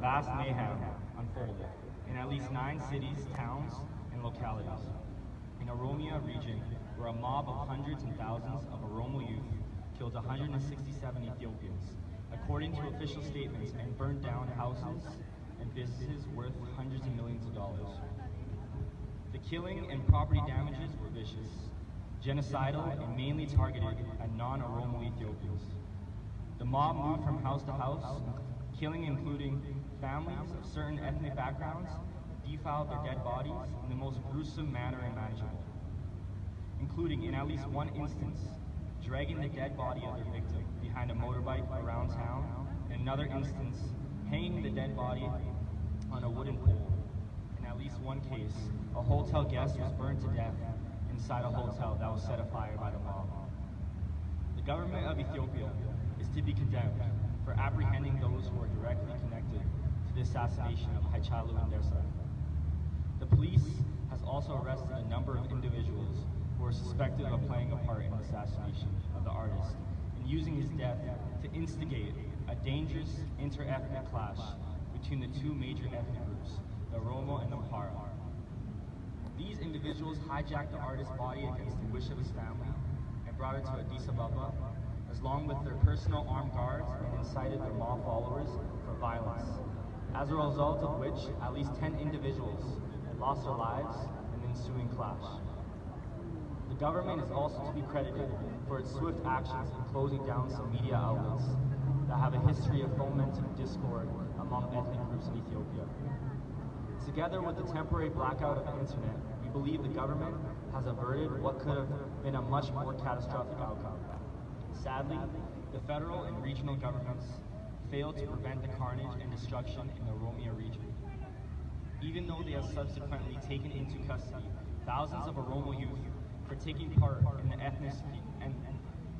vast mayhem unfolded in at least nine cities, towns, and localities. In Oromia region, where a mob of hundreds and thousands of Oromo youth killed 167 Ethiopians, according to official statements, and burned down houses and businesses worth hundreds of millions of dollars. The killing and property damages were vicious, genocidal, and mainly targeted at non-Oromo Ethiopians. The mob moved from house to house, killing including families of certain ethnic backgrounds, defiled their dead bodies in the most gruesome manner imaginable, including in at least one instance, dragging the dead body of their victim behind a motorbike around town, in another instance, hanging the dead body on a wooden pole. In at least one case, a hotel guest was burned to death inside a hotel that was set afire by the mob. The government of Ethiopia is to be condemned for apprehending those who are directly connected to the assassination of Hachalu Hundessa. The police has also arrested a number of individuals who are suspected of playing a part in the assassination of the artist and using his death to instigate a dangerous inter-ethnic clash between the two major ethnic groups, the Oromo and the Amhara. These individuals hijacked the artist's body against the wish of his family and brought it to Addis Ababa, along with their personal armed guards and incited their mob followers for violence, as a result of which at least 10 individuals lost their lives in the ensuing clash. The government is also to be credited for its swift actions in closing down some media outlets that have a history of fomenting discord among ethnic groups in Ethiopia. Together with the temporary blackout of the internet, we believe the government has averted what could have been a much more catastrophic outcome. Sadly, the federal and regional governments failed to prevent the carnage and destruction in the Oromia region. Even though they have subsequently taken into custody thousands of Oromo youth for taking part in the ethnicity and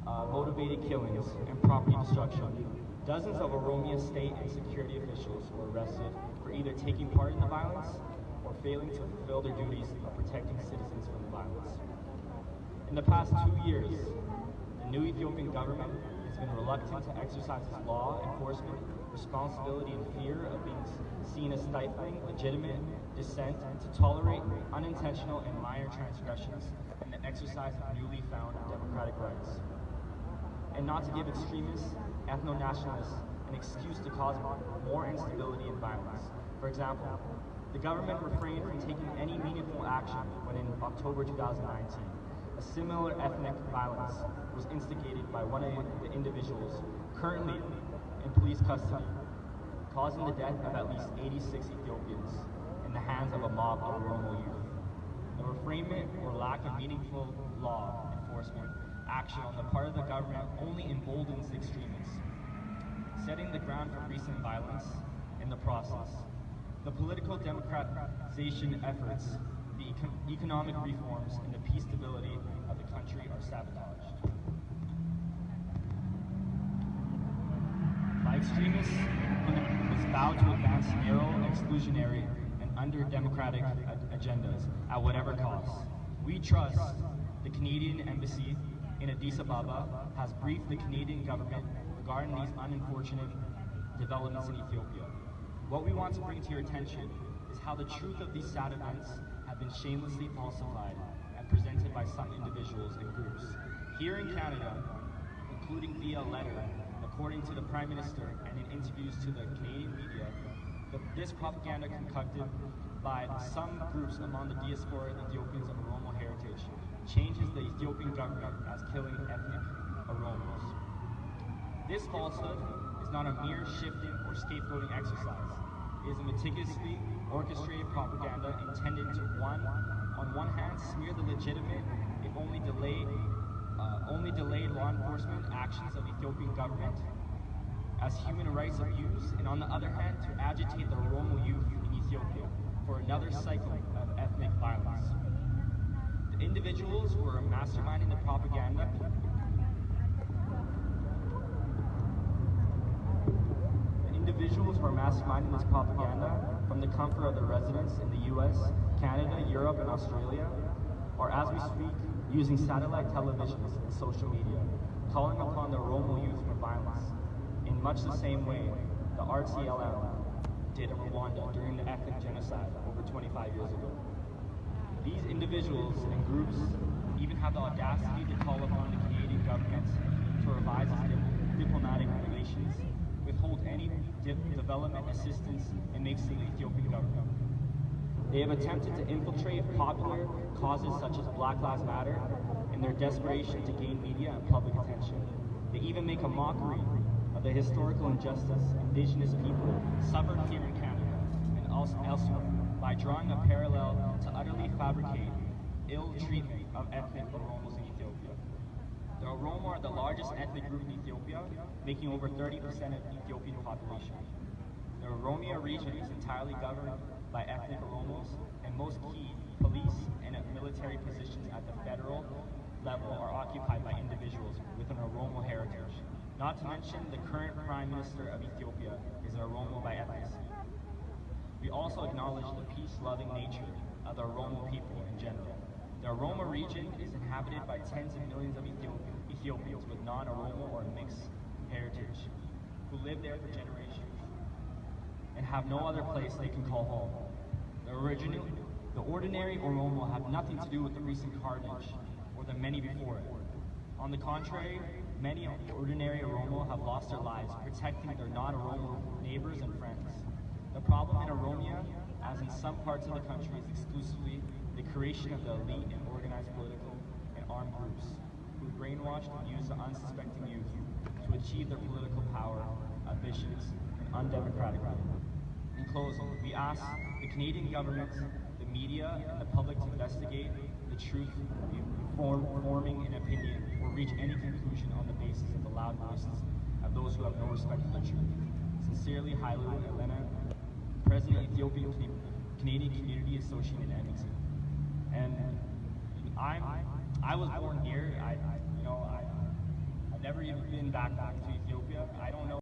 uh, motivated killings and property destruction, dozens of Oromia state and security officials were arrested for either taking part in the violence or failing to fulfill their duties of protecting citizens from the violence. In the past two years, new Ethiopian government has been reluctant to exercise its law enforcement responsibility in fear of being seen as stifling legitimate dissent to tolerate unintentional and minor transgressions in the exercise of newly found democratic rights, and not to give extremists, ethno-nationalists, an excuse to cause more instability and violence. For example, the government refrained from taking any meaningful action when in October 2019, similar ethnic violence was instigated by one of the individuals currently in police custody, causing the death of at least 86 Ethiopians in the hands of a mob of Oromo youth. The refrainment or lack of meaningful law enforcement action on the part of the government only emboldens extremists, setting the ground for recent violence in the process. The political democratization efforts, the econ economic reforms, and the peace stability of the country are sabotaged. By extremists was vowed to advance narrow, exclusionary, and under-democratic agendas at whatever cost. We trust the Canadian Embassy in Addis Ababa has briefed the Canadian government regarding these unfortunate developments in Ethiopia. What we want to bring to your attention is how the truth of these sad events been shamelessly falsified and presented by some individuals and groups. Here in Canada, including via letter, according to the Prime Minister and in interviews to the Canadian media, the, this propaganda concocted by some groups among the diaspora Ethiopians of Oromo heritage changes the Ethiopian government as killing ethnic Oromos. This falsehood is not a mere shifting or scapegoating exercise. Is a meticulously orchestrated propaganda intended to, one, on one hand, smear the legitimate, if only delayed, uh, only delayed law enforcement actions of the Ethiopian government as human rights abuse, and on the other hand, to agitate the Oromo youth in Ethiopia for another cycle of ethnic violence. The individuals who are masterminding the propaganda the are masterminding this propaganda from the comfort of their residence in the US, Canada, Europe, and Australia are, as we speak, using satellite televisions and social media, calling upon the Oromo youth for violence. In much the same way, the RTLM did in Rwanda during the ethnic genocide over 25 years ago. These individuals and groups even have the audacity to call upon the Canadian government to revise its diplomatic relations, any dip- development assistance, and makes to the Ethiopian government. They have attempted to infiltrate popular causes such as Black Lives Matter in their desperation to gain media and public attention. They even make a mockery of the historical injustice Indigenous people suffered here in Canada and elsewhere by drawing a parallel to utterly fabricate ill treatment of ethnic Oromos Oromo are the largest ethnic group in Ethiopia, making over 30% of Ethiopian population. The Oromia region is entirely governed by ethnic Oromos, and most key police and military positions at the federal level are occupied by individuals with an Oromo heritage. Not to mention, the current Prime Minister of Ethiopia is an Oromo by ethnicity. We also acknowledge the peace-loving nature of the Oromo people in general. Region is inhabited by tens of millions of Ethiopians with non-Oromo or mixed heritage who live there for generations and have no other place they can call home. The original, the ordinary Oromo have nothing to do with the recent carnage or the many before it. On the contrary, many of the ordinary Oromo have lost their lives protecting their non-Oromo neighbors and friends. The problem in Oromia, as in some parts of the country, is exclusively the creation of the elite and organized political and armed groups who brainwashed and used the unsuspecting youth to achieve their political power, ambitions, and undemocratic way. In closing, we ask the Canadian government, the media, and the public to investigate the truth before forming an opinion or reach any conclusion on the basis of the loud voices of those who have no respect for the truth. Sincerely, Hailu Elena, President Ethiopian Canadian Community Association in Edmonton. And I'm, I was born here. I, I you know, I, I've never even been back back to Ethiopia. I don't know.